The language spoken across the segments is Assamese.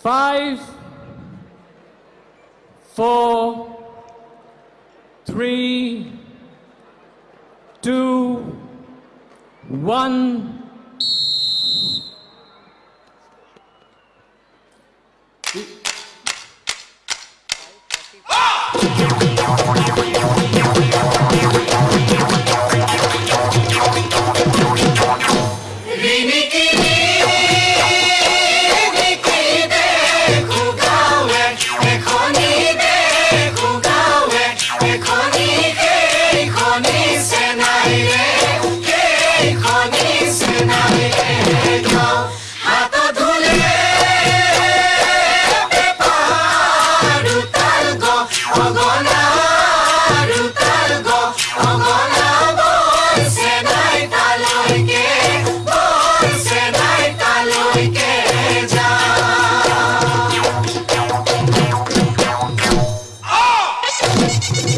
Five, four, three, two, one. you.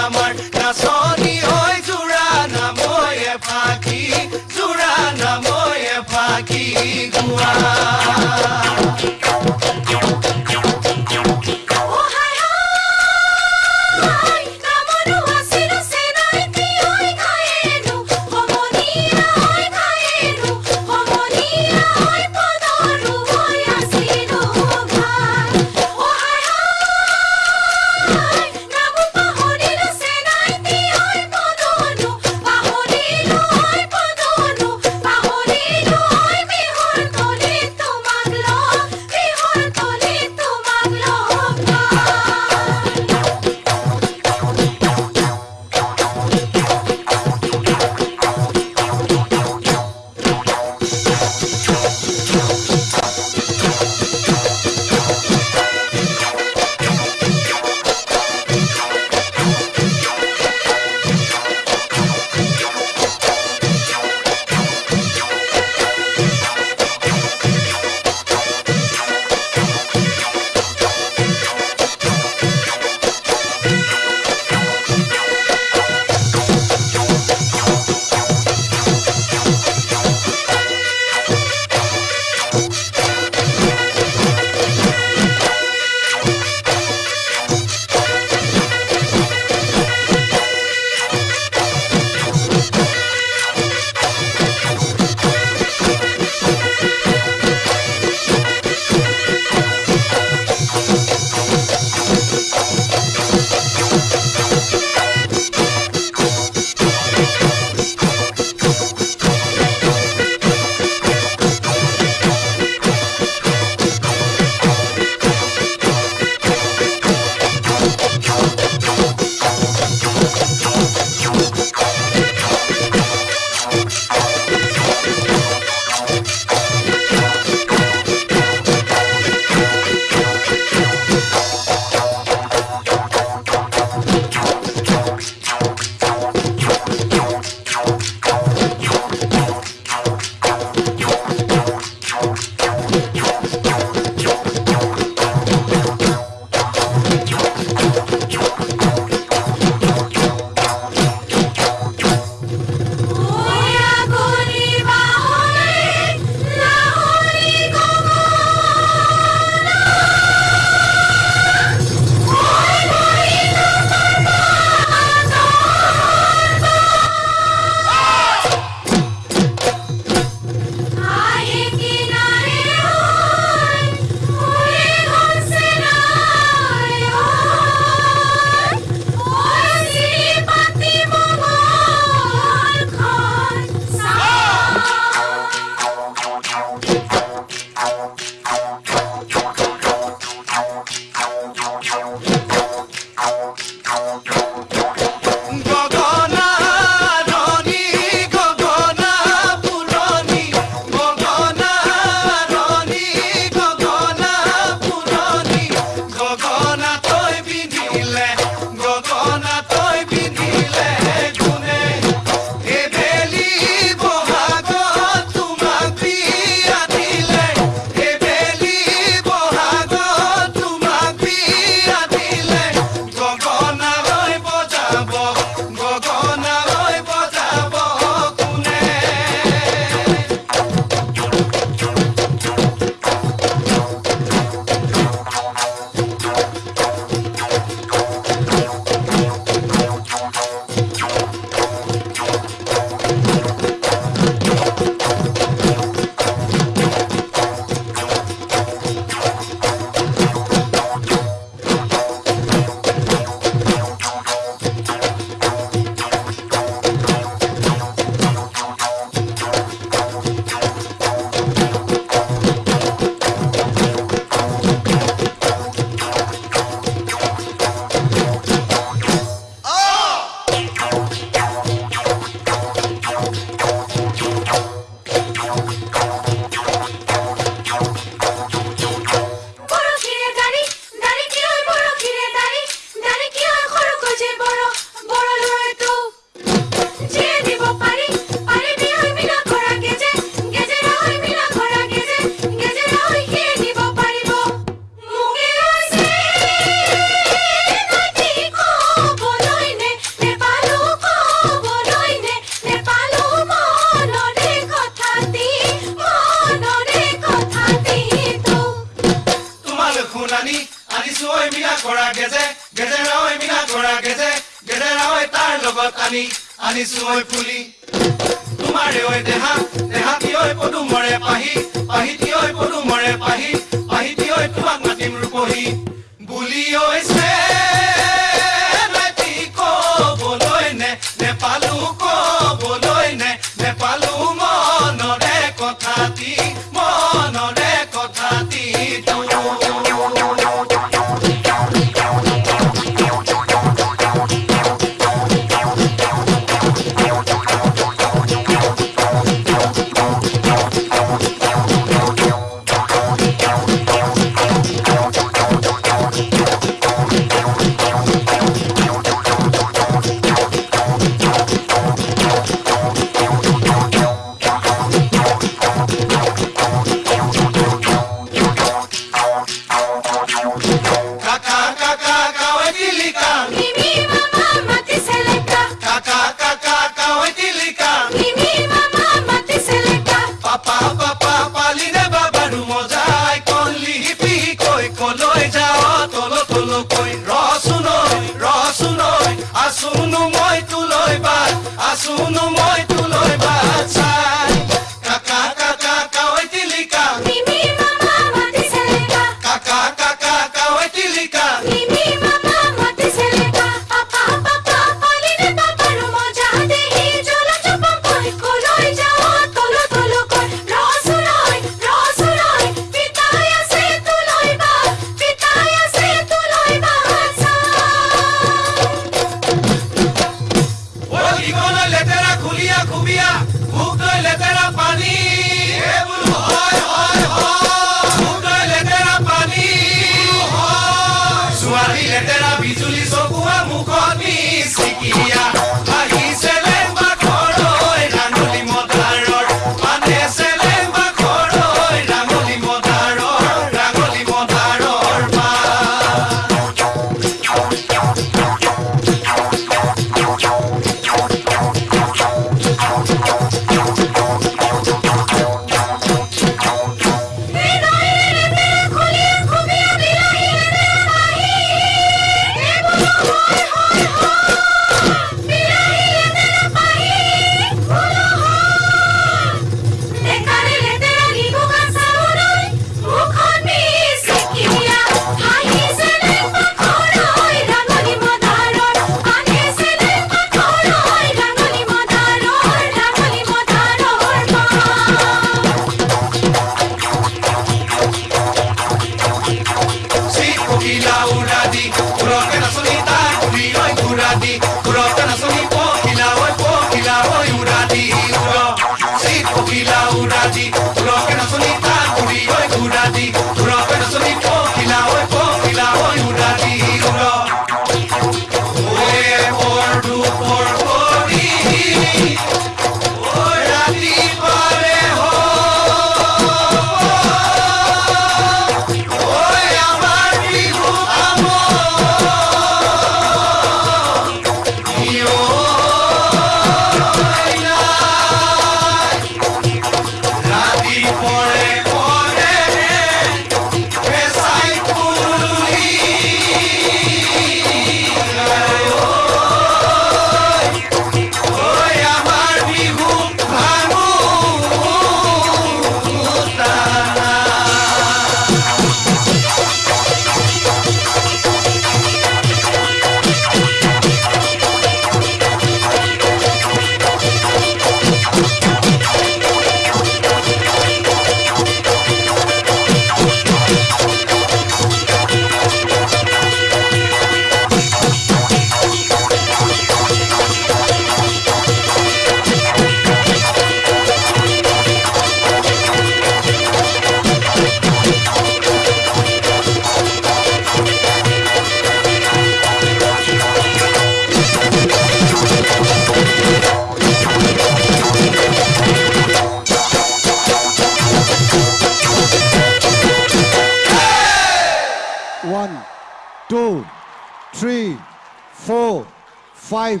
four, five,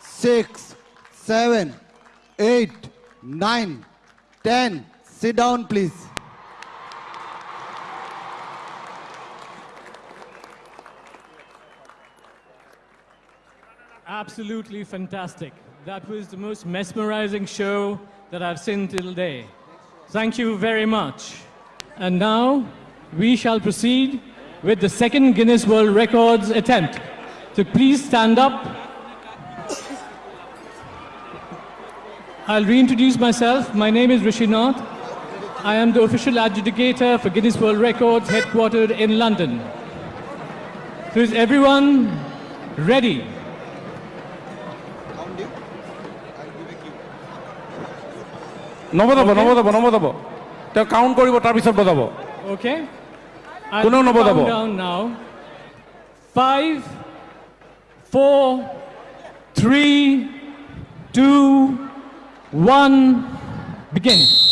six, seven, eight, nine, ten. Sit down, please. Absolutely fantastic. That was the most mesmerizing show that I've seen till day. Thank you very much. And now we shall proceed with the second Guinness World Records attempt. So please stand up. I'll reintroduce myself. My name is Rishi Nath. I am the official adjudicator for Guinness World Records headquartered in London. So is everyone ready? নবজাব Okay. নবজাব নবজাব তেওঁ কাউণ্ট কৰিব তাৰপিছত বজাব Okay? I'll Kuno count nabodabo. four, three, two, one, begin.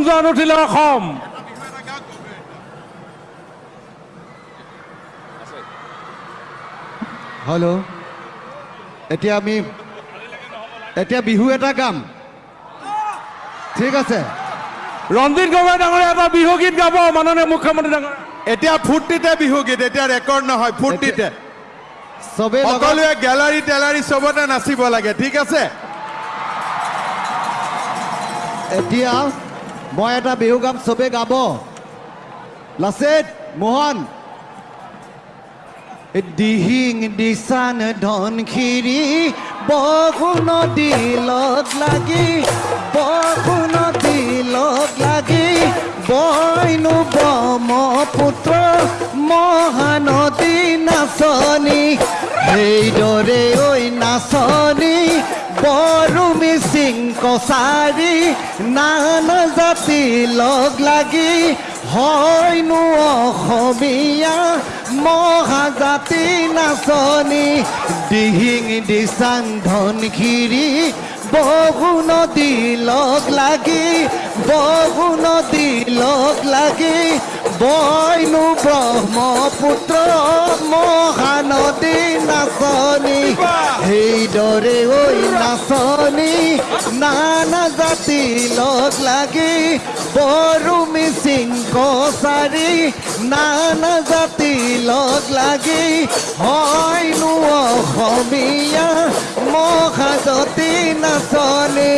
গুঞ্জন উঠিলে অসম। হেল্ল' এতিয়া আমি এতিয়া বিহু এটা গাম। ঠিক আছে। ৰঞ্জিত গগৈ ডাঙৰীয়া এটা বিহু গীত গাব মাননীয় মুখ্যমন্ত্ৰী ডাঙৰীয়া। এতিয়া ফূৰ্তিতে বিহুগীত এতিয়া ৰেকৰ্ড নহয় ফূৰ্তিতে। চবেই সকলোৱে গেলাৰী টেলাৰী চবতে নাচিব লাগে ঠিক আছে? এতিয়া মই এটা বিহু গাম চবে গাব। লাচিত মোহন। দিহিং দিচান ধনখিৰি বহু নদী লগ লাগি বহু নদী লগ লাগি বইনো ব্ৰহ্মপুত্ৰ কছাৰী নানা জাতি লগ লাগি হয়নো অসমীয়া মহাজাতি নাচনি দিহিং দিচাং ধনখিৰি বহু নদী লগ লাগি বহু নদী লগ লাগি বইনো ব্ৰহ্মপুত্ৰ মহানদী নাচনি সেইদৰে ঐ নাচনি নানা জাতি লগ লাগি বড়ো মিচিং কছাৰী নানা জাতি লগ লাগি হয়নো অসমীয়া মহাজাতি নাচনি।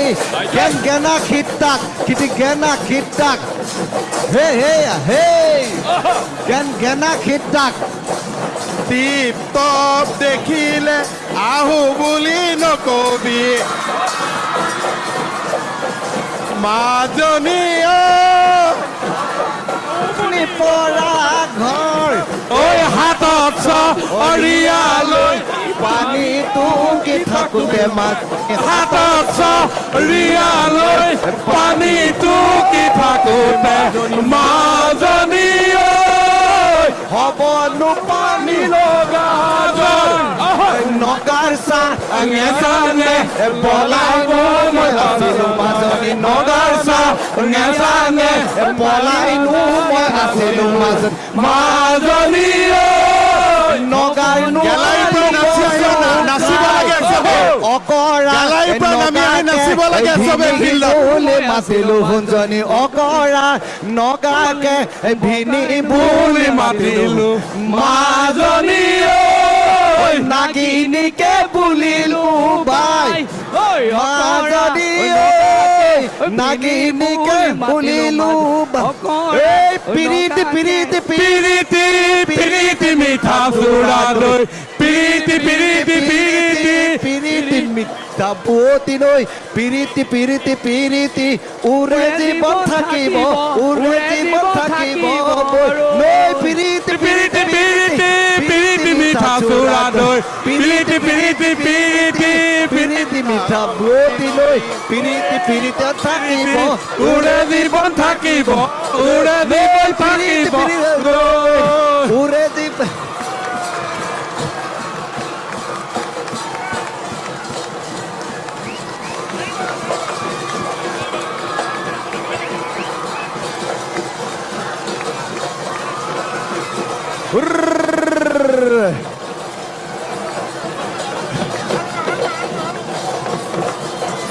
গেন গেনা খিতাক কিটি গেনা খিতাক হে হে হে। গেন খিতাক টিপ টপ দেখিলে আহো বুলি নকবি মাজনী পৰা ঘৰ ঐ হাতত চৰিয়ালৈ পানী টুকি থাকোতে মাত হাতত চৰিয়ালৈ পানী টুকি থাকোতে মাজনী bonu pani loga nogarsa ngesane polaibo masilu masani nogarsa ngesane polaibo masilu masani mazani nogarnu মাতিলো শুনজনী অকৰা নগাকে ভিনি বুলি মাতিলো। মাজনী ঐ নাগিনীকে বুলিলো বাই। মাজনী নাগিনীকে বুলিলো এই পিৰিতি পিৰিতি পিৰিতি পিৰিতি মিঠা চুৰা দৈ piriti, piriti, piriti, piriti, মিথ্যা বুয়তি নই পিরিতি পিরিতি পিরিতি উরে জীবন থাকিব উরে জীবন থাকিব নই পিরিতি পিরিতি পিরিতি পিরিতি মিঠা সুরা নই পিরিতি পিরিতি পিরিতি পিরিতি মিঠা বুয়তি নই পিরিতি পিরিতি থাকিব উরে জীবন থাকিব উরে জীবন থাকিব উরে জীবন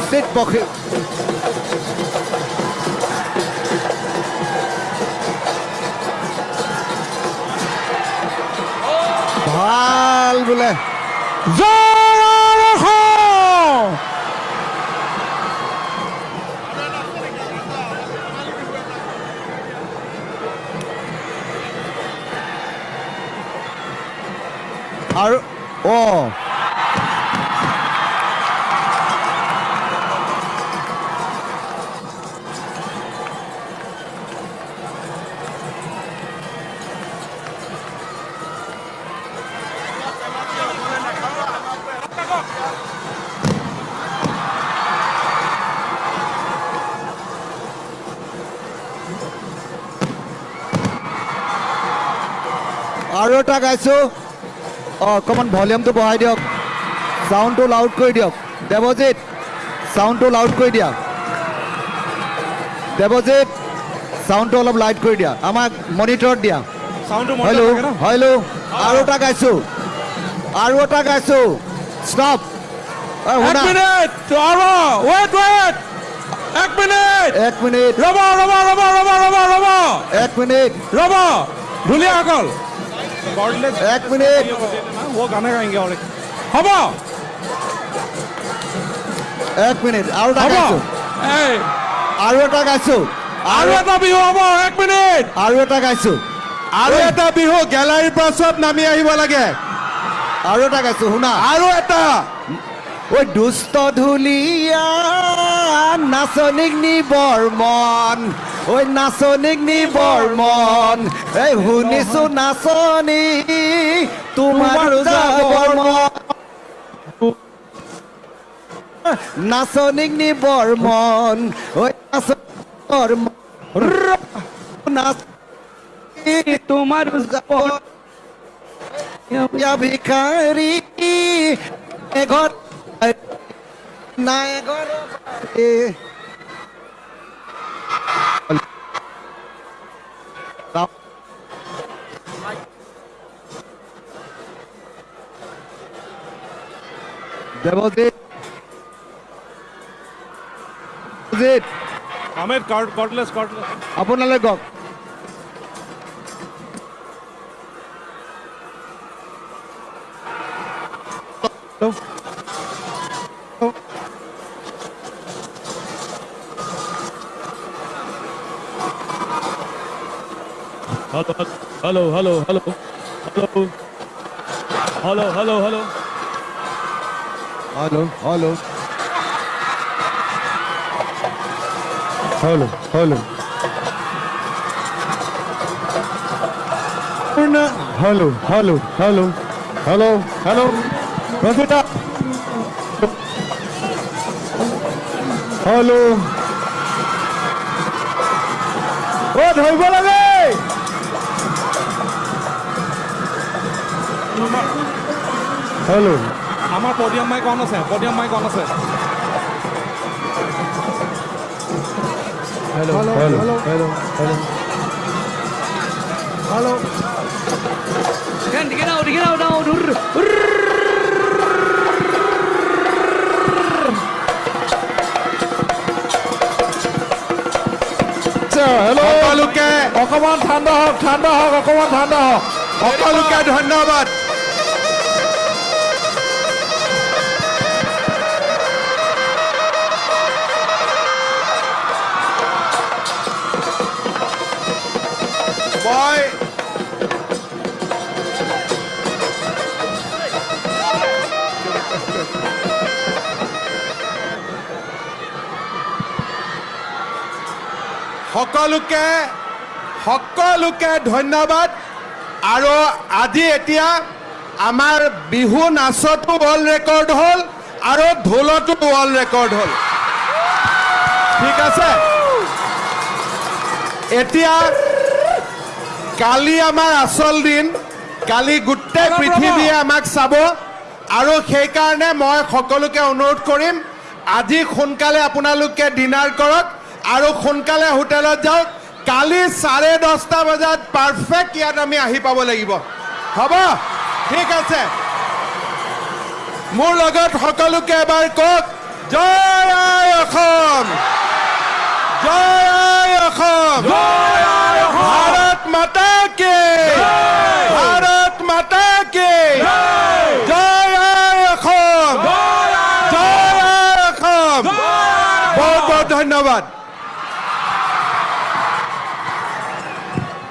Dit bochtje. এটা গাইছোঁ। অঁ অকণমান ভলিউমটো বঢ়াই দিয়ক। চাউণ্ডটো লাউড কৰি দিয়ক। দেৱজিত চাউণ্ডটো লাউড কৰি দিয়া। দেৱজিত চাউণ্ডটো অলপ লাইট কৰি দিয়া। আমাক মনিটৰত দিয়া। হেল্ল' হেল্ল' আৰু এটা গাইছোঁ। আৰু এটা গাইছোঁ। ষ্টপ এক শুনা। মিনিট ৰ'ব ৱেইট ৱেইট এক মিনিট এক মিনিট ৰ'ব ৰ'ব ৰ'ব ৰ'ব ৰ'ব ৰ'ব। এক মিনিট ৰ'ব। ঢুলীয়াসকল এক মিনিট वो गाना गाएंगे और হ'ব এক মিনিট আৰু এটা হ'ব গাইছোঁ এই আৰু এটা গাইছোঁ আৰু এটা বিহু হ'ব এক মিনিট আৰু এটা গাইছোঁ আৰু এটা বিহু গেলাৰীৰ পৰা চব নামি আহিব লাগে আৰু এটা গাইছোঁ শুনা আৰু এটা ঐ দুষ্ট ধুলীয়া নাচনীক নি বৰ্মন ঐ নাচনীক নি বৰ্মন এই শুনিছো নাচনী তোমাৰ বৰ্মন নাচনীক নি বৰ্মন ঐ নাচ তোমাৰ ভিখাৰী এঘৰ নাই এঘৰ দেৱজিত দেৱজিত আহমেদ কৰ্ডলেছ কৰ্ডলেছ আপোনালৈ কওক Hello, hello, hello, hello, hello, hello, hello, hello. Hello hello hello hello hello hello hello hello hello रोकेटा hello ओ धैब लगे हेलो আমাৰ পডিয়াম মাইক অন আছে পডিয়াম মাইক অন আছে। Hello' hello' hello' hello hello hello Kan dikit tahu, dikit tahu, tahu, dur. Hello' সকলোকে অকণমান ঠাণ্ডা হওক ঠাণ্ডা হওক অকণমান ঠাণ্ডা হওক। ধন্যবাদ। সকলোকে সকলোকে ধন্যবাদ। আৰু আজি এতিয়া আমাৰ বিহু নাচতো ৱৰ্ল্ড ৰেকৰ্ড হ'ল আৰু ঢোলতো ৱৰ্ল্ড ৰেকৰ্ড হ'ল। ঠিক আছে? এতিয়া কালি আমাৰ আচল দিন কালি গোটেই পৃথিৱীয়ে আমাক চাব আৰু সেইকাৰণে মই সকলোকে অনুৰোধ কৰিম আজি সোনকালে আপোনালোকে ডিনাৰ কৰক। আৰু সোনকালে হোটেলত যাওক। কালি চাৰে দহটা বজাত পাৰফেক্ট ইয়াত আমি আহি পাব লাগিব। হ'ব? ঠিক আছে। মোৰ লগত সকলোকে এবাৰ কওক জয় অসম! জয় অসম!